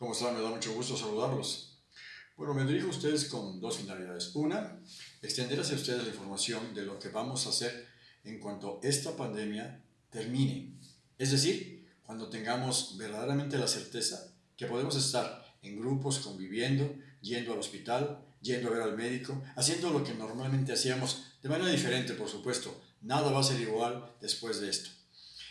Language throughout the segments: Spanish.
¿Cómo están? Me da mucho gusto saludarlos. Bueno, me dirijo a ustedes con dos finalidades. Una, extender hacia ustedes la información de lo que vamos a hacer en cuanto esta pandemia termine. Es decir, cuando tengamos verdaderamente la certeza que podemos estar en grupos conviviendo, yendo al hospital, yendo a ver al médico, haciendo lo que normalmente hacíamos, de manera diferente, por supuesto. Nada va a ser igual después de esto.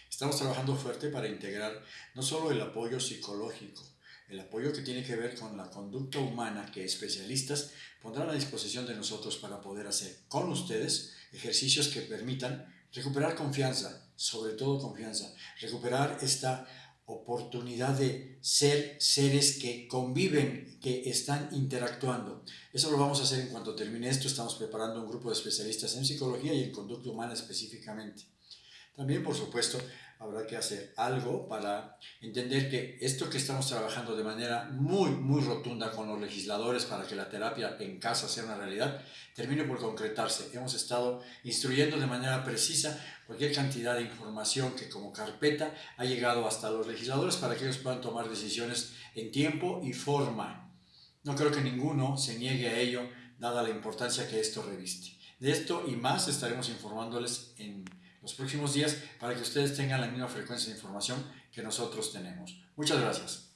Estamos trabajando fuerte para integrar no solo el apoyo psicológico, el apoyo que tiene que ver con la conducta humana que especialistas pondrán a disposición de nosotros para poder hacer con ustedes ejercicios que permitan recuperar confianza, sobre todo confianza, recuperar esta oportunidad de ser seres que conviven, que están interactuando. Eso lo vamos a hacer en cuanto termine esto. Estamos preparando un grupo de especialistas en psicología y en conducta humana específicamente. También, por supuesto, habrá que hacer algo para entender que esto que estamos trabajando de manera muy, muy rotunda con los legisladores para que la terapia en casa sea una realidad, termine por concretarse. Hemos estado instruyendo de manera precisa cualquier cantidad de información que como carpeta ha llegado hasta los legisladores para que ellos puedan tomar decisiones en tiempo y forma. No creo que ninguno se niegue a ello, dada la importancia que esto reviste. De esto y más estaremos informándoles en los próximos días para que ustedes tengan la misma frecuencia de información que nosotros tenemos. Muchas gracias.